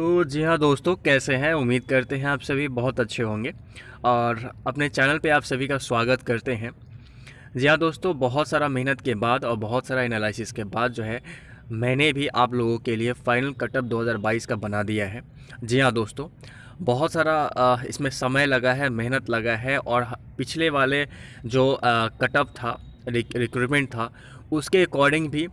तो जी हाँ दोस्तों, कैसे हैं? उम्मीद करते हैं आप सभी बहुत अच्छे होंगे और अपने चैनल पे आप सभी का स्वागत करते हैं। जी हाँ दोस्तों, बहुत सारा मेहनत के बाद और बहुत सारा एनालिसिस के बाद जो है, मैंने भी आप लोगों के लिए फाइनल कटअप 2022 का बना दिया है। जी हाँ दोस्तों, बहुत सारा इसमें समय लगा है, मेहनत लगा है और पिछले वाले जो कटअप था रिक्रूटमेंट था, उसके अकॉर्डिंग भी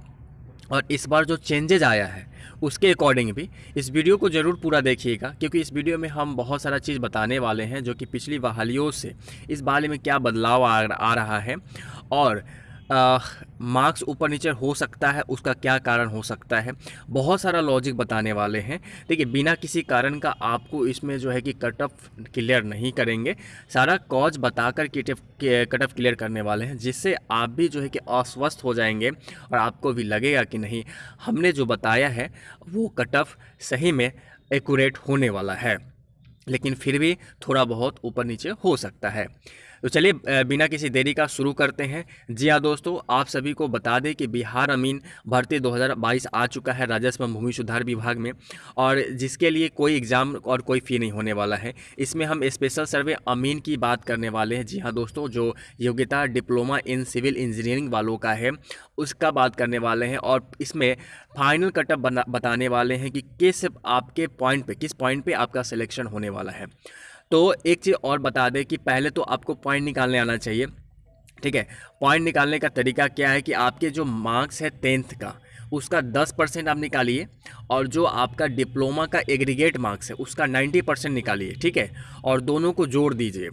और इस बार जो चेंजेज आया है उसके अकॉर्डिंग भी। इस वीडियो को ज़रूर पूरा देखिएगा क्योंकि इस वीडियो में हम बहुत सारा चीज़ बताने वाले हैं जो कि पिछली बहालियों से इस बहाली में क्या बदलाव आ, आ रहा है। और मार्क्स ऊपर नीचे हो सकता है, उसका क्या कारण हो सकता है? बहुत सारा लॉजिक बताने वाले हैं। देखिए, बिना किसी कारण का आपको इसमें जो है कि कट ऑफ़ क्लियर नहीं करेंगे। सारा कॉज बताकर कट ऑफ़ क्लियर करने वाले हैं, जिससे आप भी जो है कि अस्वस्थ हो जाएँगे और आपको भी लगेगा कि नहीं। हमने जो बताया है, वो कट ऑफ़ सही में एक्यूरेट होने वाला है, लेकिन फिर भी थोड़ा बहुत ऊपर नीचे हो सकता है। तो चलिए बिना किसी देरी का शुरू करते हैं। जी हाँ दोस्तों, आप सभी को बता दें कि बिहार अमीन भर्ती 2022 आ चुका है राजस्व भूमि सुधार विभाग में और जिसके लिए कोई एग्ज़ाम और कोई फ़ी नहीं होने वाला है। इसमें हम स्पेशल सर्वे अमीन की बात करने वाले हैं। जी हाँ दोस्तों, जो योग्यता डिप्लोमा इन सिविल इंजीनियरिंग वालों का है, उसका बात करने वाले हैं और इसमें फाइनल कटअप बताने वाले हैं कि किस आपके पॉइंट पे, किस पॉइंट पे आपका सिलेक्शन होने वाला है। तो एक चीज़ और बता दें कि पहले तो आपको पॉइंट निकालने आना चाहिए, ठीक है? पॉइंट निकालने का तरीका क्या है कि आपके जो मार्क्स है टेंथ का, उसका 10 परसेंट आप निकालिए और जो आपका डिप्लोमा का एग्रीगेट मार्क्स है, उसका 90 परसेंट निकालिए, ठीक है? और दोनों को जोड़ दीजिए।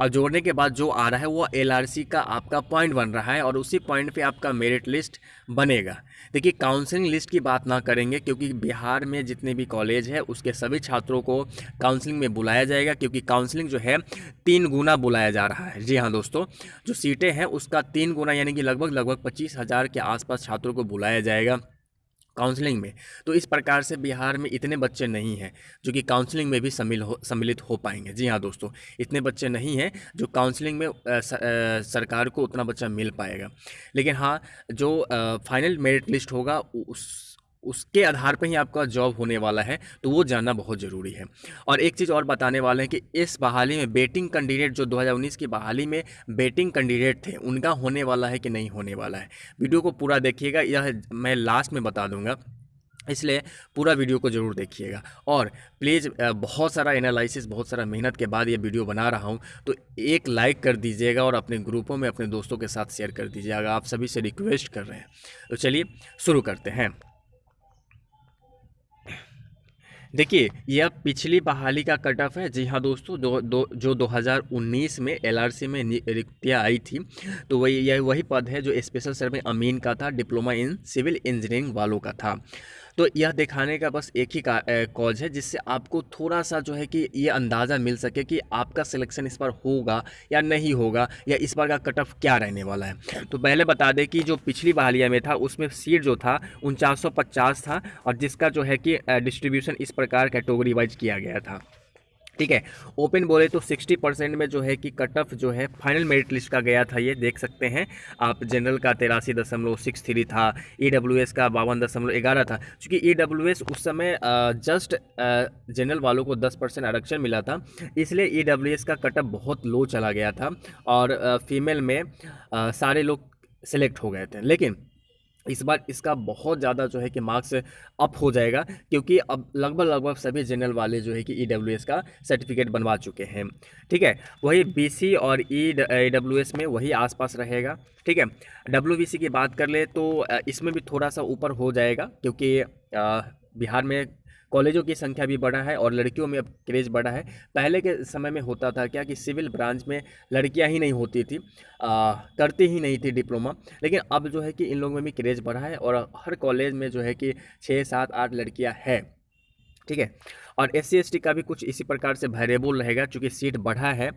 और जोड़ने के बाद जो आ रहा है वो एलआरसी का आपका पॉइंट बन रहा है और उसी पॉइंट पे आपका मेरिट लिस्ट बनेगा। देखिए काउंसलिंग लिस्ट की बात ना करेंगे क्योंकि बिहार में जितने भी कॉलेज है, उसके सभी छात्रों को काउंसलिंग में बुलाया जाएगा क्योंकि काउंसलिंग जो है, तीन गुना बुलाया जा रहा है। जी हाँ दोस्तों, जो सीटें हैं, उसका तीन गुना यानी कि लगभग लगभग पच्चीस हज़ार के आसपास छात्रों को बुलाया जाएगा। काउंसलिंग में। तो इस प्रकार से बिहार में इतने बच्चे नहीं हैं जो कि काउंसलिंग में भी सम्मिल हो सम्मिलित हो पाएँगे। जी हाँ दोस्तों इतने बच्चे नहीं हैं जो काउंसलिंग में आ, स, आ, सरकार को उतना बच्चा मिल पाएगा। लेकिन हाँ जो आ, फाइनल मेरिट लिस्ट होगा उस उसके आधार पर ही आपका जॉब होने वाला है तो वो जानना बहुत ज़रूरी है। और एक चीज़ और बताने वाले हैं कि इस बहाली में बेटिंग कैंडिडेट जो 2019 की बहाली में बेटिंग कैंडिडेट थे, उनका होने वाला है कि नहीं होने वाला है? वीडियो को पूरा देखिएगा, यह मैं लास्ट में बता दूँगा। इसलिए पूरा वीडियो को ज़रूर देखिएगा। और प्लीज़ बहुत सारा एनालिसिस बहुत सारा मेहनत के बाद ये वीडियो बना रहा हूँ तो एक लाइक कर दीजिएगा और अपने ग्रुपों में, अपने दोस्तों के साथ शेयर कर दीजिएगा। आप सभी से रिक्वेस्ट कर रहे हैं। तो चलिए, शुरू करते हैं। देखिए यह पिछली बहाली का कट ऑफ़ है। जी हाँ दोस्तों दो, दो जो 2019 में एलआरसी में रिक्तियाँ आई थी तो वही यह वही पद है जो स्पेशल सर्वे अमीन का था डिप्लोमा इन सिविल इंजीनियरिंग वालों का था। तो यह दिखाने का बस एक ही कॉज है, जिससे आपको थोड़ा सा जो है कि ये अंदाज़ा मिल सके कि आपका सिलेक्शन इस बार होगा या नहीं होगा, या इस बार का कट ऑफ़ क्या रहने वाला है। तो पहले बता दें कि जो पिछली बहालिया में था, उसमें सीट जो था, उनचास था, और जिसका जो है कि डिस्ट्रीब्यूशन इस प्रकार कैटेगरी वाइज किया गया था। ठीक है? ओपन बोले तो 60 परसेंट में जो है कि कट ऑफ़ जो है फाइनल मेरिट लिस्ट का गया था ये, देख सकते हैं। आप जनरल का तिरासी दशमलव सिक्स थ्री था ई डब्ल्यू एस का बावन दशमलव ग्यारह था। क्योंकि ई डब्ल्यू एस उस समय जस्ट जनरल वालों को 10 परसेंट आरक्षण मिला था, इसलिए ई डब्ल्यू एस का कट ऑफ़ बहुत लो चला गया था और फीमेल में सारे लोग सेलेक्ट हो गए थे। लेकिन इस बार इसका बहुत ज़्यादा जो है कि मार्क्स अप हो जाएगा, क्योंकि अब लगभग लगभग सभी जनरल वाले जो है कि ई e का सर्टिफिकेट बनवा चुके हैं। ठीक है? वही बीसी और ई डब्ल्यू एस में वही आसपास रहेगा। ठीक है? डब्ल्यूबीसी की बात कर ले तो इसमें भी थोड़ा सा ऊपर हो जाएगा, क्योंकि बिहार में कॉलेजों की संख्या भी बढ़ा है और लड़कियों में अब क्रेज़ बढ़ा है। पहले के समय में होता था क्या कि सिविल ब्रांच में लड़कियाँ ही नहीं होती थी आ, करती ही नहीं थी डिप्लोमा। लेकिन अब जो है कि इन लोगों में भी क्रेज़ बढ़ा है और हर कॉलेज में जो है कि छः सात आठ लड़कियाँ हैं। ठीक है? और एस सी का भी कुछ इसी प्रकार से वेरिएबल रहेगा, चूँकि सीट बढ़ा है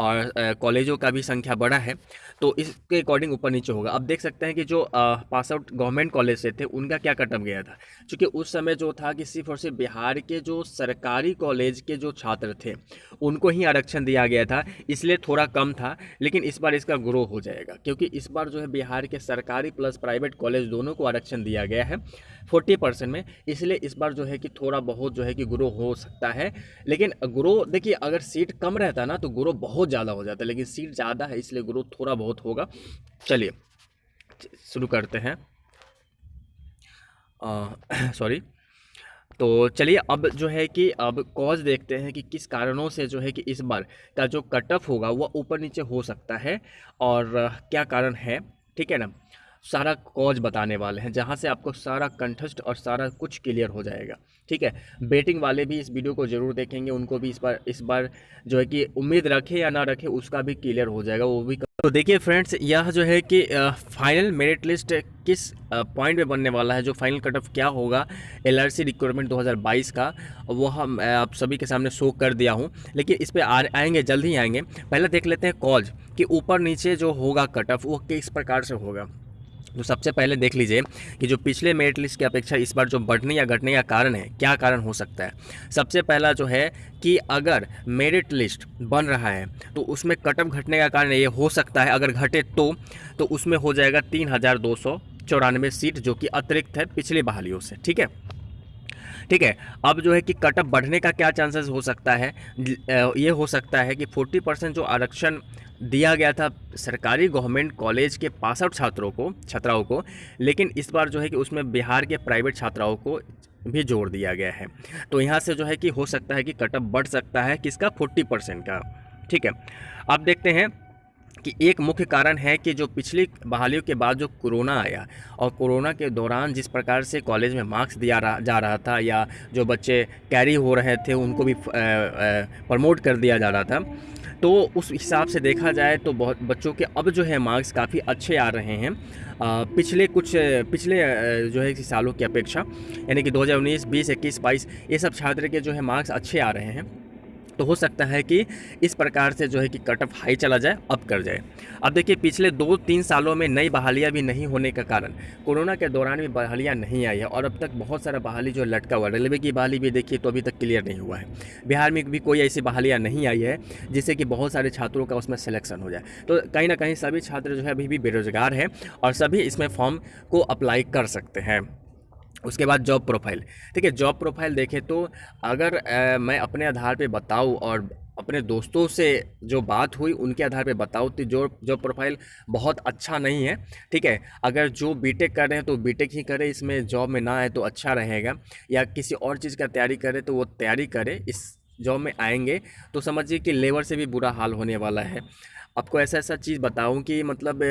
और कॉलेजों का भी संख्या बढ़ा है तो इसके अकॉर्डिंग ऊपर नीचे होगा। अब देख सकते हैं कि जो पास आउट गवर्नमेंट कॉलेज से थे, उनका क्या कटअप गया था? क्योंकि उस समय जो था कि सिर्फ़ और सिर्फ़ बिहार के जो सरकारी कॉलेज के जो छात्र थे, उनको ही आरक्षण दिया गया था, इसलिए थोड़ा कम था, लेकिन इस बार इसका ग्रो हो जाएगा, क्योंकि इस बार जो है बिहार के सरकारी प्लस प्राइवेट कॉलेज दोनों को आरक्षण दिया गया है फोर्टी परसेंट में, इसलिए इस बार जो है कि थोड़ा बहुत जो है कि ग्रो हो सकता है। लेकिन ग्रो, देखिए, अगर सीट कम रहता ना तो ग्रो बहुत ज़्यादा हो जाता लेकिन सीट ज़्यादा है, इसलिए ग्रो थोड़ा बहुत होगा। चलिए, शुरू करते हैं। सॉरी तो चलिए, अब जो है कि, अब कॉज देखते हैं कि किस कारणों से जो है कि इस बार का जो कट ऑफ़ होगा वह ऊपर नीचे हो सकता है। और क्या कारण है? ठीक है ना? सारा कॉज बताने वाले हैं, जहाँ से आपको सारा कंठस्ट और सारा कुछ क्लियर हो जाएगा। ठीक है? बेटिंग वाले भी इस वीडियो को ज़रूर देखेंगे, उनको भी इस बार इस बार जो है कि उम्मीद रखे या ना रखे, उसका भी क्लियर हो जाएगा, वो भी तो देखिए फ्रेंड्स यह जो है कि फाइनल मेरिट लिस्ट किस पॉइंट पे बनने वाला है, जो फाइनल कट ऑफ़ क्या होगा एलआरसी रिक्वायरमेंट 2022 का, वो हम आप सभी के सामने शो कर दिया हूँ। लेकिन इस पर आएँगे, जल्द ही आएँगे। पहले देख लेते हैं कॉज कि ऊपर नीचे जो होगा कट ऑफ़ वो किस प्रकार से होगा। तो सबसे पहले देख लीजिए कि जो पिछले मेरिट लिस्ट की अपेक्षा इस बार जो बढ़ने या घटने का कारण है, क्या कारण हो सकता है? सबसे पहला जो है कि अगर मेरिट लिस्ट बन रहा है तो उसमें कटअप घटने का कारण ये हो सकता है। अगर घटे तो तो उसमें हो जाएगा तीन हज़ार दो सौ चौरानवे सीट जो कि अतिरिक्त है पिछली बहालियों से, ठीक है? ठीक है, अब जो है कि कटअप बढ़ने का क्या चांसेस हो सकता है? ये हो सकता है कि 40 परसेंट जो आरक्षण दिया गया था सरकारी गवर्नमेंट कॉलेज के पास आउट छात्रों को, छात्राओं को, लेकिन इस बार जो है कि उसमें बिहार के प्राइवेट छात्राओं को भी जोड़ दिया गया है। तो यहाँ से जो है कि हो सकता है कि कटअप बढ़ सकता है किसका? फोर्टी परसेंट का। ठीक है, अब देखते हैं कि एक मुख्य कारण है कि जो पिछली बहालियों के बाद जो कोरोना आया और कोरोना के दौरान जिस प्रकार से कॉलेज में मार्क्स दिया जा रहा था या जो बच्चे कैरी हो रहे थे उनको भी प्रमोट कर दिया जा रहा था तो उस हिसाब से देखा जाए तो बहुत बच्चों के अब जो है मार्क्स काफ़ी अच्छे आ रहे हैं। आ, पिछले कुछ पिछले जो है सालों की अपेक्षा यानी कि 2019, 20, 21, 22 ये सब छात्र के जो है मार्क्स अच्छे आ रहे हैं। तो हो सकता है कि इस प्रकार से जो है कि कट ऑफ़ हाई चला जाए, अप कर जाए। अब देखिए, पिछले दो तीन सालों में नई बहालियाँ भी नहीं होने का कारण, कोरोना के दौरान भी बहालियाँ नहीं आई है और अब तक बहुत सारा बहाली जो लटका हुआ रेलवे की बहाली भी देखिए तो अभी तक क्लियर नहीं हुआ है। बिहार में भी कोई ऐसी बहालियाँ नहीं आई है, जिससे कि बहुत सारे छात्रों का उसमें सिलेक्शन हो जाए। तो कहीं ना कहीं सभी छात्र जो है अभी भी बेरोजगार हैं और सभी इसमें फॉर्म को अप्लाई कर सकते हैं। उसके बाद जॉब प्रोफ़ाइल ठीक है जॉब प्रोफ़ाइल देखें तो अगर आ, मैं अपने आधार पे बताऊँ और अपने दोस्तों से जो बात हुई उनके आधार पे बताऊँ तो जो जॉब प्रोफ़ाइल बहुत अच्छा नहीं है। ठीक है अगर जो बीटेक कर रहे हैं तो बीटेक ही करें इसमें जॉब में ना आए तो अच्छा रहेगा। या किसी और चीज़ का तैयारी करें तो वो तैयारी करें इस जॉब में आएँगे। तो समझिए कि लेबर से भी बुरा हाल होने वाला है। आपको ऐसा ऐसा चीज़ बताऊँ कि मतलब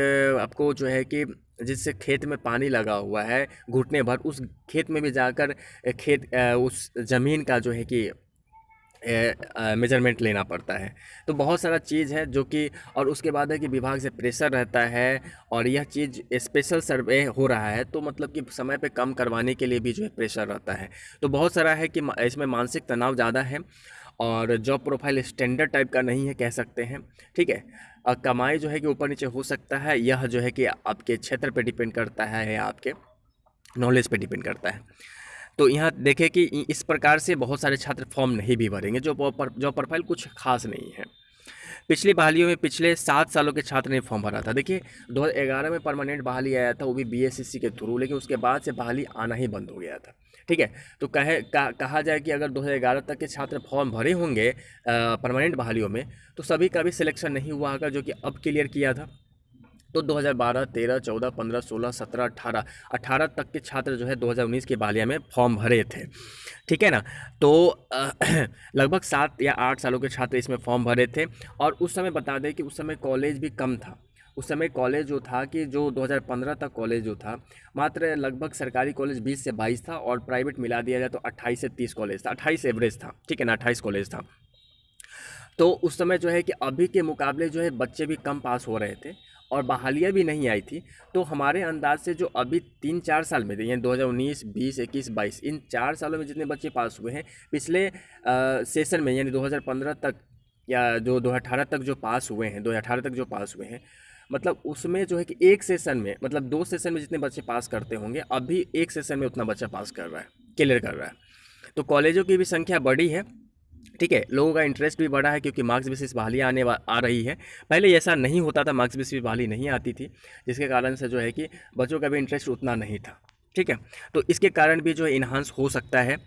आपको जो है कि जिससे खेत में पानी लगा हुआ है, घुटने भर, उस खेत में भी जाकर खेत उस ज़मीन का जो है कि मेज़रमेंट लेना पड़ता है। तो बहुत सारा चीज़ है जो कि और उसके बाद है कि विभाग से प्रेशर रहता है और यह चीज़ स्पेशल सर्वे हो रहा है तो मतलब कि समय पे कम करवाने के लिए भी जो है प्रेशर रहता है। तो बहुत सारा है कि इसमें मानसिक तनाव ज़्यादा है और जॉब प्रोफ़ाइल स्टैंडर्ड टाइप का नहीं है कह सकते हैं, ठीक है? और कमाई जो है कि ऊपर नीचे हो सकता है, यह जो है कि आपके क्षेत्र पर डिपेंड करता है या आपके नॉलेज पर डिपेंड करता है। तो यहाँ देखें कि इस प्रकार से बहुत सारे छात्र फॉर्म नहीं भी भरेंगे जो जो प्रोफ़ाइल कुछ खास नहीं है। पिछली बहालियों में पिछले सात सालों के छात्र ने फॉर्म भरा था। देखिए 2011 में परमानेंट बहाली आया था वो भी बीएसएससी के थ्रू लेकिन उसके बाद से बहाली आना ही बंद हो गया था। ठीक है? तो कहे का, कहा जाए कि अगर 2011 तक के छात्र फॉर्म भरे होंगे परमानेंट बहालियों में तो सभी का भी सिलेक्शन नहीं हुआ होगा जो कि अब क्लियर किया था। तो 2012, 13, 14, 15, 16, 17, 18, 18 तक के छात्र जो है 2019 के बालिया में फॉर्म भरे थे। ठीक है ना? तो लगभग सात या आठ सालों के छात्र इसमें फॉर्म भरे थे और उस समय बता दें कि उस समय कॉलेज भी कम था। उस समय कॉलेज जो था कि जो 2015 तक कॉलेज जो था मात्र लगभग सरकारी कॉलेज 20 से 22 था और प्राइवेट मिला दिया जाए तो 28 से 30 कॉलेज था। 28 एवरेज था। ठीक है ना? 28 कॉलेज था। तो उस समय जो है कि अभी के मुकाबले जो है बच्चे भी कम पास हो रहे थे और बहालियाँ भी नहीं आई थी। तो हमारे अंदाज से जो अभी तीन चार साल में यानी 2019, 20, 21, 22 इन चार सालों में जितने बच्चे पास हुए हैं पिछले आ, सेशन में यानी 2015 तक या जो 2018 तक जो पास हुए हैं 2018 तक जो पास हुए हैं मतलब उसमें जो है कि एक सेशन में मतलब दो सेशन में जितने बच्चे पास करते होंगे अभी एक सेशन में उतना बच्चा पास कर रहा है क्लियर कर रहा है। तो कॉलेजों की भी संख्या बढ़ी है ठीक है लोगों का इंटरेस्ट भी बढ़ा है क्योंकि मार्क्स बेसिस बहाली आने आ रही है। पहले ऐसा नहीं होता था मार्क्स बेसिस बहाली नहीं आती थी जिसके कारण से जो है कि बच्चों का भी इंटरेस्ट उतना नहीं था ठीक है। तो इसके कारण भी जो है इन्हांस हो सकता है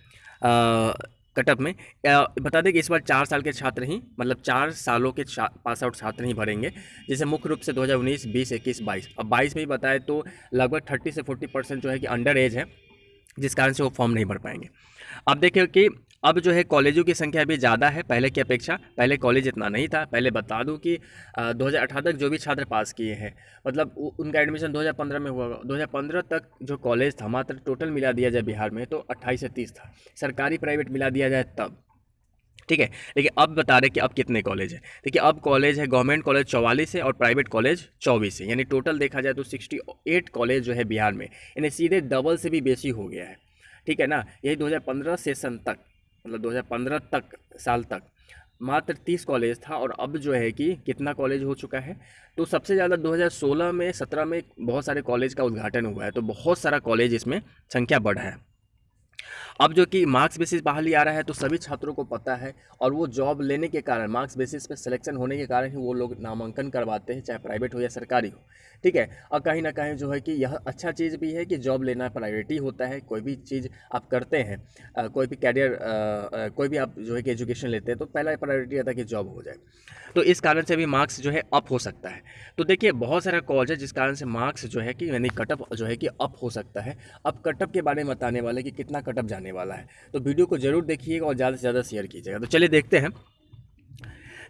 कटअप में। बता दें कि इस बार चार साल के छात्र ही मतलब चार सालों के पास आउट छात्र ही भरेंगे जैसे मुख्य रूप से 2019, 20, 21, 22 अब 22 में ही बताए तो लगभग 30 से 40 परसेंट जो है कि अंडर एज है जिस कारण से वो फॉर्म नहीं भर पाएँगे। अब देखिए कि अब जो है कॉलेजों की संख्या भी ज़्यादा है, पहले की अपेक्षा, पहले कॉलेज इतना नहीं था, पहले बता दूँ कि दो हज़ार अठारह तक जो भी छात्र पास किए हैं मतलब उनका एडमिशन 2015 में हुआ 2015 तक जो कॉलेज था, मात्र टोटल मिला दिया जाए बिहार में तो अट्ठाईस से तीस था, सरकारी प्राइवेट मिला दिया जाए तब। ठीक है? लेकिन अब बता रहे कि अब कितने कॉलेज है। देखिए, अब कॉलेज है, गवर्नमेंट कॉलेज चौवालीस है और प्राइवेट कॉलेज चौबीस है, यानी टोटल देखा जाए तो सिक्सटी एट कॉलेज जो है बिहार में यानी सीधे डबल से भी बेसी हो गया है। ठीक है ना? यही 2015 सेशन तक। मतलब 2015 तक, साल तक। मात्र 30 कॉलेज था और अब जो है कि कितना कॉलेज हो चुका है। तो सबसे ज़्यादा 2016 में 17 में बहुत सारे कॉलेज का उद्घाटन हुआ है। तो बहुत सारा कॉलेज इसमें संख्या बढ़ा है। अब जो कि मार्क्स बेसिस बहाली आ रहा है तो सभी छात्रों को पता है और वो जॉब लेने के कारण मार्क्स बेसिस पे सिलेक्शन होने के कारण ही वो लोग नामांकन करवाते हैं चाहे प्राइवेट हो या सरकारी हो। ठीक है? और कहीं ना कहीं जो है कि यह अच्छा चीज़ भी है कि जॉब लेना प्रायोरिटी होता है कोई भी चीज़ आप करते हैं आ, कोई भी कैरियर कोई भी आप जो है कि एजुकेशन लेते हैं तो पहला प्रायोरिटी रहता है कि जॉब हो जाए। तो इस कारण से भी मार्क्स जो है अप हो सकता है। तो देखिए बहुत सारा कॉलेज है जिस कारण से मार्क्स जो है कि यानी कटअप जो है कि अप हो सकता है। अब कटअप के बारे में बताने वाले कि कितना कटअप जाने वाला है। तो वीडियो को ज़रूर देखिएगा और ज़्यादा से ज़्यादा शेयर कीजिएगा। तो चलिए देखते हैं।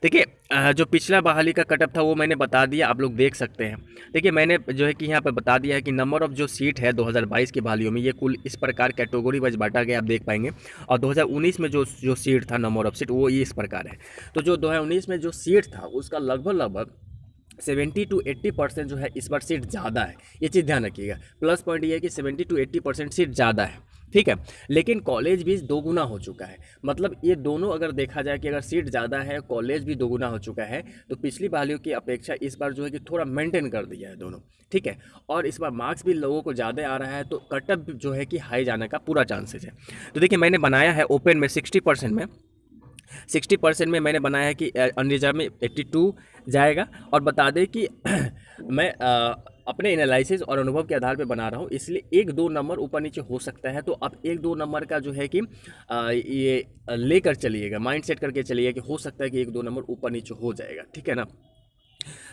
देखिए जो पिछला बहाली का कटअप था वो मैंने बता दिया, आप लोग देख सकते हैं। देखिए, मैंने जो है कि यहाँ पर बता दिया है कि नंबर ऑफ़ जो सीट है 2022 की बहालियों में, ये कुल इस प्रकार कैटेगरी वाइज बांटा गया, आप देख पाएँगे। और 2019 में जो जो सीट था नंबर ऑफ़ सीट वो ये इस प्रकार है। तो जो दो में जो सीट था, उसका लगभग लगभग सेवेंटी टू एट्टी परसेंट जो है, इस बार सीट ज़्यादा है। ये चीज़ ध्यान रखिएगा। प्लस पॉइंट ये है कि seventy to eighty percent seat ज़्यादा है। ठीक है? लेकिन कॉलेज भी दोगुना हो चुका है। मतलब ये दोनों अगर देखा जाए कि अगर सीट ज़्यादा है कॉलेज भी दोगुना हो चुका है तो पिछली बालियों की अपेक्षा इस बार जो है कि थोड़ा मेंटेन कर दिया है दोनों। ठीक है? और इस बार मार्क्स भी लोगों को ज़्यादा आ रहा है तो कटअप जो है कि हाई जाने का पूरा चांसेस है। तो देखिए मैंने बनाया है ओपन में सिक्सटी परसेंट में। सिक्सटी परसेंट में मैंने बनाया है कि अनरिजर्व में एट्टी टू जाएगा। और बता दें कि मैं आ, अपने एनालिसिस और अनुभव के आधार पर बना रहा हूँ। इसलिए एक दो नंबर ऊपर नीचे हो सकता है तो आप एक दो नंबर का जो है कि ये लेकर चलिएगा माइंड सेट करके चलिएगा कि हो सकता है कि एक दो नंबर ऊपर नीचे हो जाएगा, ठीक है ना?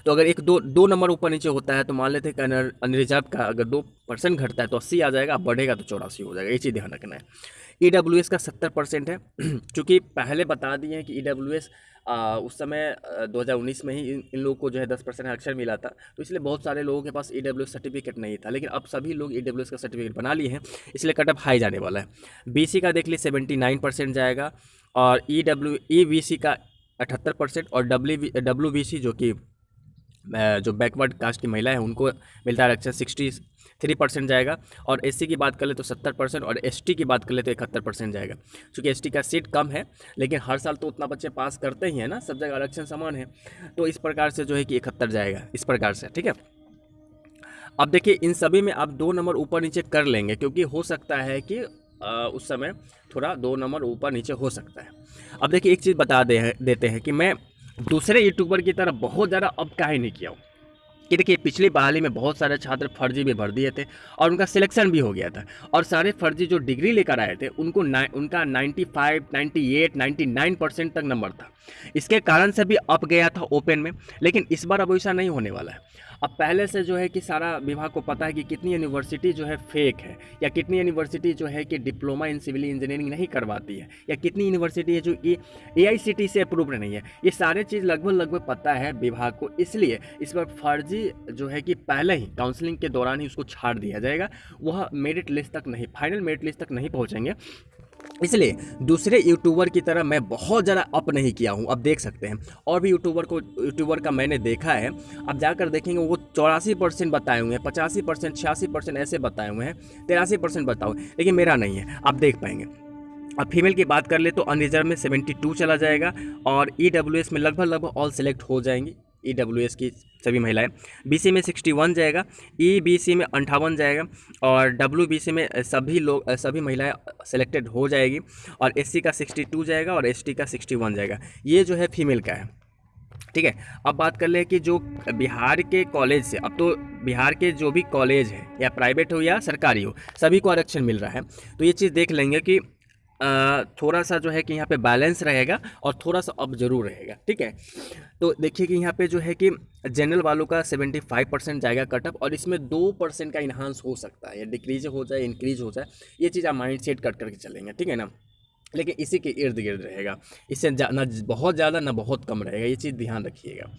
तो अगर एक दो दो नंबर ऊपर नीचे होता है तो मान लेते हैं कि अनरिजर्व का अगर दो परसेंट घटता है तो अस्सी आ जाएगा बढ़ेगा तो चौरासी हो जाएगा, ये चीज़ ध्यान रखना है। ई एस का सत्तर परसेंट है चूँकि पहले बता दिए हैं कि ईडब्ल्यूएस एस उस समय 2019 में ही इन, लोगों को जो है 10 परसेंट आरक्षण मिला था। तो इसलिए बहुत सारे लोगों के पास ई सर्टिफिकेट नहीं था लेकिन अब सभी लोग ई का सर्टिफिकेट बना लिए हैं इसलिए कटअप हाई जाने वाला है। बी सी का देख लीजिए सेवेंटी जाएगा और ई डब्ल्यू ई सी का अठहत्तर परसेंट और डब्ल्यू डब्ल्यू बी सी जो कि जो बैकवर्ड कास्ट की महिला है उनको मिलता है आरक्षण सिक्सटी थ्री परसेंट जाएगा। और एससी की बात कर ले तो सत्तर परसेंट और एसटी की बात कर ले तो इकहत्तर परसेंट जाएगा। क्योंकि एसटी का सीट कम है लेकिन हर साल तो उतना बच्चे पास करते ही हैं ना सब जगह आरक्षण समान है। तो इस प्रकार से जो है कि इकहत्तर जाएगा इस प्रकार से ठीक है? अब देखिए इन सभी में आप दो नंबर ऊपर नीचे कर लेंगे क्योंकि हो सकता है कि आ, उस समय थोड़ा दो नंबर ऊपर नीचे हो सकता है। अब देखिए एक चीज़ बता दे देते हैं कि मैं दूसरे यूट्यूबर की तरह बहुत ज़्यादा अब काहे नहीं किया हूँ। कि देखिए पिछली बहाली में बहुत सारे छात्र फर्जी में भर दिए थे और उनका सिलेक्शन भी हो गया था। और सारे फर्जी जो डिग्री लेकर आए थे उनको ना, उनका 95, 98, 99 परसेंट तक नंबर था। इसके कारण से भी अप गया था ओपन में, लेकिन इस बार अब ऐसा नहीं होने वाला है। अब पहले से जो है कि सारा विभाग को पता है कि कितनी यूनिवर्सिटी जो है फेक है, या कितनी यूनिवर्सिटी जो है कि डिप्लोमा इन सिविल इंजीनियरिंग नहीं करवाती है, या कितनी यूनिवर्सिटी है जो कि ए से अप्रूव्ड नहीं है। ये सारे चीज़ लगभग लगभग पता है विभाग को, इसलिए इस बार फर्जी जो है कि पहले ही काउंसलिंग के दौरान ही उसको छाड़ दिया जाएगा। वह मेरिट लिस्ट तक नहीं फाइनल मेरिट लिस्ट तक नहीं पहुँचेंगे। इसलिए दूसरे यूट्यूबर की तरह मैं बहुत ज़्यादा अप नहीं किया हूँ। अब देख सकते हैं। और भी यूट्यूबर को यूट्यूबर का मैंने देखा है। अब जाकर देखेंगे, वो चौरासी परसेंट बताए हुए हैं, पचासी परसेंट, छियासी परसेंट ऐसे बताए हुए हैं, तिरासी परसेंट बताओ लेकिन मेरा नहीं है। आप देख पाएँगे। अब फीमेल की बात कर ले तो अनरिजर्व में 72 चला जाएगा और ई e में लगभग लगभग ऑल सेलेक्ट हो जाएँगी। ई e की सभी महिलाएँ। बीसी में 61 जाएगा ई बीसी में अंठावन जाएगा और डब्ल्यू बीसी में सभी लोग, सभी महिलाएँ सेलेक्टेड हो जाएगी और एससी का 62 जाएगा और एसटी का 61 जाएगा। ये जो है फीमेल का है। ठीक है? अब बात कर ले कि जो बिहार के कॉलेज से, अब तो बिहार के जो भी कॉलेज है, या प्राइवेट हो या सरकारी हो, सभी को आरक्षण मिल रहा है। तो ये चीज़ देख लेंगे कि थोड़ा सा जो है कि यहाँ पे बैलेंस रहेगा और थोड़ा सा अब ज़रूर रहेगा, ठीक है? तो देखिए कि यहाँ पे जो है कि जनरल वालों का 75 परसेंट जाएगा कटअप और इसमें दो परसेंट का इन्हांस हो सकता है, या डिक्रीज हो जाए इंक्रीज हो जाए, ये चीज़ आप माइंड सेट कट करके चलेंगे, ठीक है ना? लेकिन इसी के इर्द गिर्द रहेगा, इससे ना बहुत ज़्यादा, ना बहुत कम रहेगा, ये चीज़ ध्यान रखिएगा।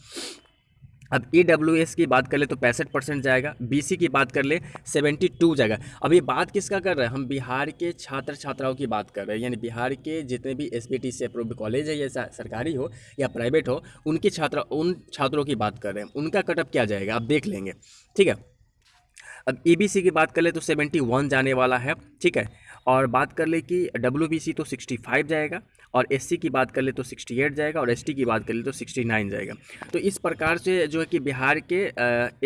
अब ई डब्ल्यू एस की बात कर ले तो पैंसठ परसेंट जाएगा बी सी की बात कर ले सेवेंटी टू जाएगा। अब ये बात किसका कर रहे हैं? हम बिहार के छात्र छात्राओं की बात कर रहे हैं। यानी बिहार के जितने भी एस बी टी से अप्रूव कॉलेज है या सरकारी हो या प्राइवेट हो, उनकी छात्र, उन छात्रों की बात कर रहे हैं। उनका कटअप क्या जाएगा? आप देख लेंगे। ठीक है? अब ई बी सी की बात कर ले तो सेवेंटी वन जाने वाला है। ठीक है? और बात कर ले कि डब्ल्यू बी सी तो सिक्सटी फाइव जाएगा। और एस की बात कर ले तो 68 जाएगा और एस की बात कर ले तो 69 जाएगा। तो इस प्रकार से जो है कि बिहार के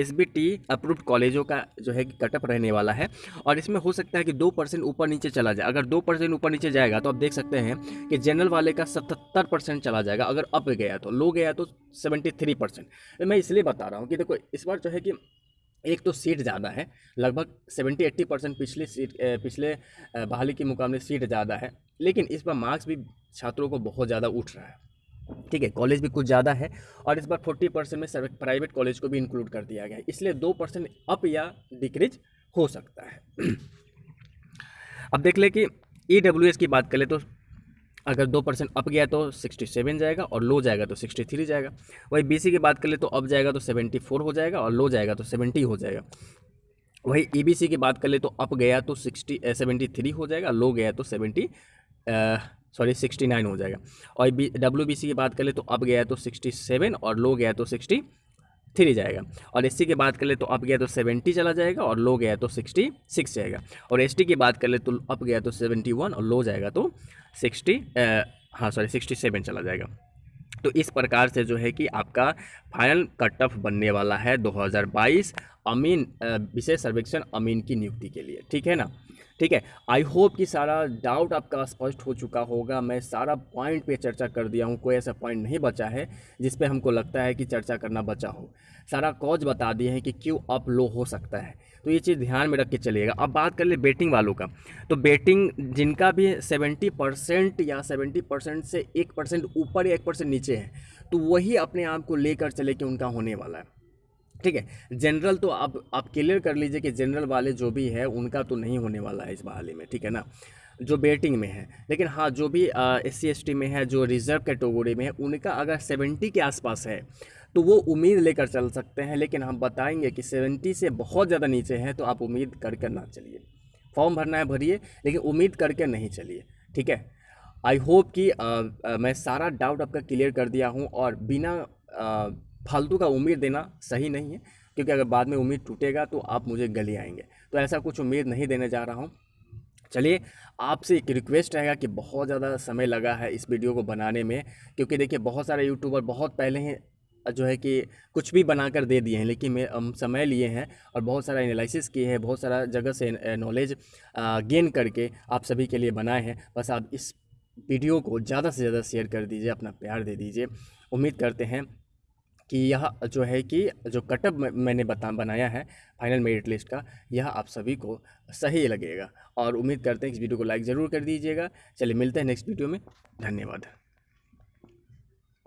एस बी टी अप्रूव्ड कॉलेजों का जो है कि कटअप रहने वाला है और इसमें हो सकता है कि दो परसेंट ऊपर नीचे चला जाए। अगर दो परसेंट ऊपर नीचे जाएगा तो आप देख सकते हैं कि जनरल वाले का सतहत्तर परसेंट चला जाएगा। अगर अप गया तो लो गया तो सेवेंटी थ्री परसेंट मैं इसलिए बता रहा हूँ कि देखो, इस बार जो है कि एक तो सीट ज़्यादा है, लगभग सेवेंटी एट्टी परसेंट पिछले सीट पिछले बहाली के मुकाबले सीट ज़्यादा है, लेकिन इस बार मार्क्स भी छात्रों को बहुत ज़्यादा उठ रहा है। ठीक है, कॉलेज भी कुछ ज़्यादा है और इस बार फोर्टी परसेंट में प्राइवेट कॉलेज को भी इंक्लूड कर दिया गया है, इसलिए दो परसेंट अप या डिक्रीज हो सकता है। अब देख ले कि ई e की बात करें तो अगर दो परसेंट अप गया तो सिक्सटी सेवन जाएगा और लो जाएगा तो सिक्सटी थ्री जाएगा। वही बी सी की बात करें तो अप जाएगा तो सेवेंटी फोर हो जाएगा और लो जाएगा तो सेवेंटी हो जाएगा। वही ई e की बात कर ले तो अप गया तो सिक्सटी सेवेंटी थ्री हो जाएगा लो गया तो सेवेंटी सॉरी सिक्सटी नाइन हो जाएगा। और बी डब्ल्यू बी सी की बात करें तो अप गया तो सिक्सटी सेवन और लो गया तो सिक्सटी थ्री जाएगा। और एस की बात कर ले तो अप गया तो सेवेंटी चला जाएगा और लो गया तो सिक्सटी सिक्स जाएगा। और एसटी की बात कर ले तो अप गया तो सेवेंटी वन और लो जाएगा तो सिक्सटी हाँ सॉरी सिक्सटी सेवन चला जाएगा। तो इस प्रकार से जो है कि आपका फाइनल कट ऑफ़ बनने वाला है 2022 अमीन विशेष सर्वेक्षण अमीन की नियुक्ति के लिए। ठीक है ना? ठीक है? आई होप कि सारा डाउट आपका स्पष्ट हो चुका होगा। मैं सारा पॉइंट पे चर्चा कर दिया हूँ। कोई ऐसा पॉइंट नहीं बचा है जिस पे हमको लगता है कि चर्चा करना बचा हो। सारा कॉज बता दिए हैं कि क्यों अप लो हो सकता है। तो ये चीज़ ध्यान में रख के चलिएगा। अब बात कर ले बेटिंग वालों का। तो बेटिंग जिनका भी सेवेंटी परसेंट या सेवेंटी परसेंट से एक परसेंट ऊपर या एक परसेंट नीचे है तो वही अपने आप को लेकर चले कि उनका होने वाला है। ठीक है जनरल तो आप आप क्लियर कर लीजिए कि जनरल वाले जो भी है उनका तो नहीं होने वाला है इस बहाली में ठीक है ना? जो बेटिंग में है लेकिन हाँ जो भी एस सी में है जो रिज़र्व कैटेगरी में है उनका अगर सेवेंटी के आसपास है तो वो उम्मीद लेकर चल सकते हैं लेकिन हम बताएँगे कि सेवेंटी से बहुत ज़्यादा नीचे हैं तो आप उम्मीद करके ना चलिए। फॉर्म भरना है भरिए लेकिन उम्मीद करके नहीं चलिए ठीक है? आई होप कि आ, आ, मैं सारा डाउट आपका क्लियर कर दिया हूँ और बिना आ, फालतू का उम्मीद देना सही नहीं है, क्योंकि अगर बाद में उम्मीद टूटेगा तो आप मुझे गली आएँगे। तो ऐसा कुछ उम्मीद नहीं देने जा रहा हूँ। चलिए, आपसे एक रिक्वेस्ट रहेगा कि बहुत ज़्यादा समय लगा है इस वीडियो को बनाने में, क्योंकि देखिए बहुत सारे यूट्यूबर बहुत पहले ही, जो है कि कुछ भी बनाकर दे दिए हैं, लेकिन मैं, हम समय लिए हैं और बहुत सारा एनालिसिस किए हैं, बहुत सारा जगह से नॉलेज गेन करके आप सभी के लिए बनाए हैं। बस आप इस वीडियो को ज़्यादा से ज़्यादा शेयर कर दीजिए, अपना प्यार दे दीजिए। उम्मीद करते हैं कि यह जो है कि जो कटअप मैंने बता, बनाया है फाइनल मेरिट लिस्ट का, यह आप सभी को सही लगेगा। और उम्मीद करते हैं इस वीडियो को लाइक ज़रूर कर दीजिएगा। चलिए मिलते हैं नेक्स्ट वीडियो में। धन्यवाद।